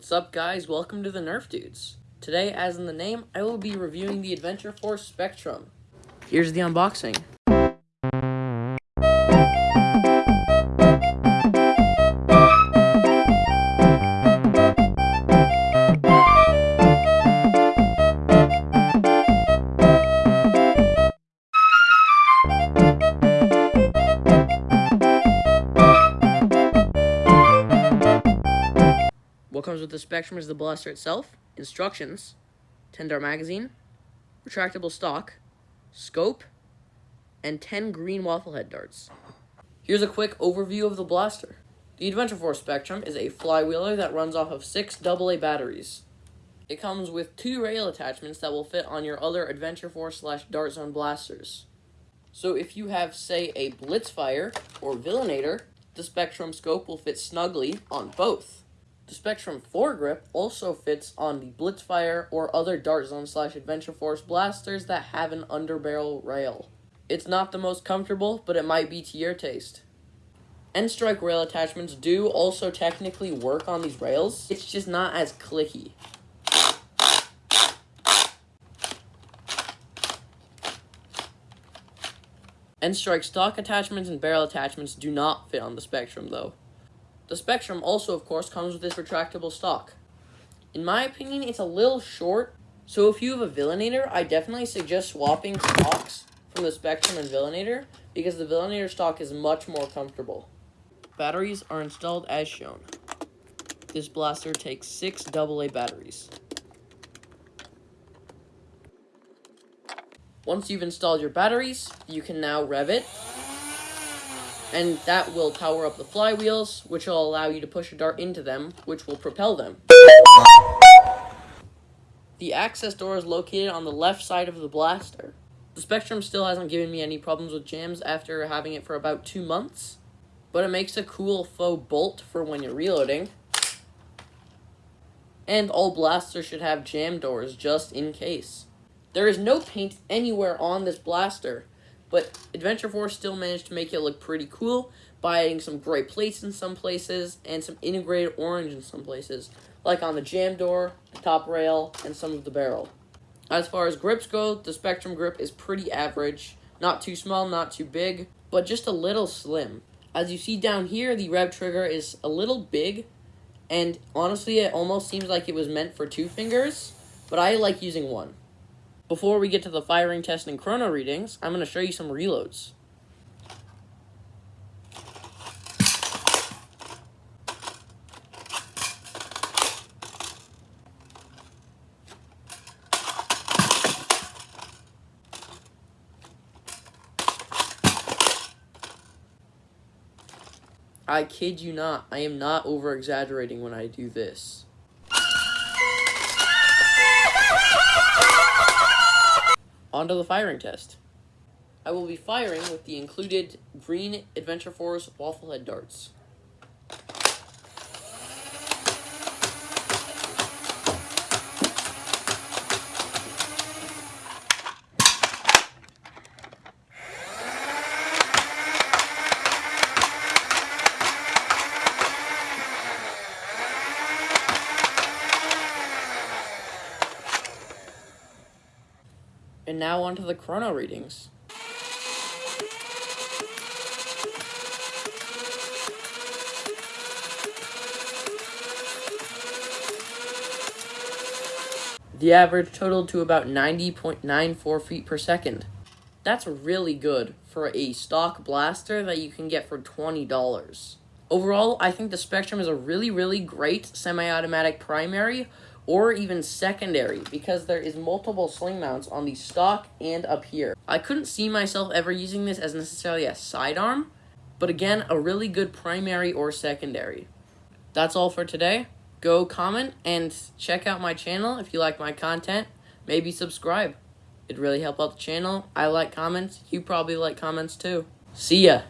What's up guys, welcome to the Nerf Dudes. Today, as in the name, I will be reviewing the Adventure Force Spectrum. Here's the unboxing. Comes with the Spectrum is the blaster itself, instructions, 10 dart magazine, retractable stock, scope, and 10 green waffle head darts. Here's a quick overview of the blaster. The Adventure Force Spectrum is a flywheeler that runs off of six AA batteries. It comes with two rail attachments that will fit on your other Adventure Force slash Dart Zone blasters. So if you have, say, a Blitzfire or Villainator, the Spectrum scope will fit snugly on both. The Spectrum foregrip also fits on the Blitzfire or other Dart Zone slash Adventure Force blasters that have an underbarrel rail. It's not the most comfortable, but it might be to your taste. N-Strike rail attachments do also technically work on these rails, it's just not as clicky. N-Strike stock attachments and barrel attachments do not fit on the Spectrum though. The Spectrum also, of course, comes with this retractable stock. In my opinion, it's a little short, so if you have a Villainator, I definitely suggest swapping stocks from the Spectrum and Villainator, because the Villainator stock is much more comfortable. Batteries are installed as shown. This blaster takes six AA batteries. Once you've installed your batteries, you can now rev it and that will power up the flywheels, which will allow you to push a dart into them, which will propel them. The access door is located on the left side of the blaster. The Spectrum still hasn't given me any problems with jams after having it for about two months, but it makes a cool faux bolt for when you're reloading. And all blasters should have jam doors just in case. There is no paint anywhere on this blaster, but Adventure Force still managed to make it look pretty cool by adding some gray plates in some places and some integrated orange in some places, like on the jam door, the top rail, and some of the barrel. As far as grips go, the Spectrum grip is pretty average. Not too small, not too big, but just a little slim. As you see down here, the rev trigger is a little big, and honestly, it almost seems like it was meant for two fingers, but I like using one. Before we get to the firing test and chrono readings, I'm going to show you some reloads. I kid you not, I am not over exaggerating when I do this. Onto the firing test. I will be firing with the included green Adventure Force waffle head darts. And now onto the chrono readings. The average totaled to about 90.94 feet per second. That's really good for a stock blaster that you can get for $20. Overall, I think the Spectrum is a really, really great semi-automatic primary or even secondary because there is multiple sling mounts on the stock and up here. I couldn't see myself ever using this as necessarily a sidearm, but again, a really good primary or secondary. That's all for today. Go comment and check out my channel if you like my content. Maybe subscribe. It'd really help out the channel. I like comments. You probably like comments too. See ya.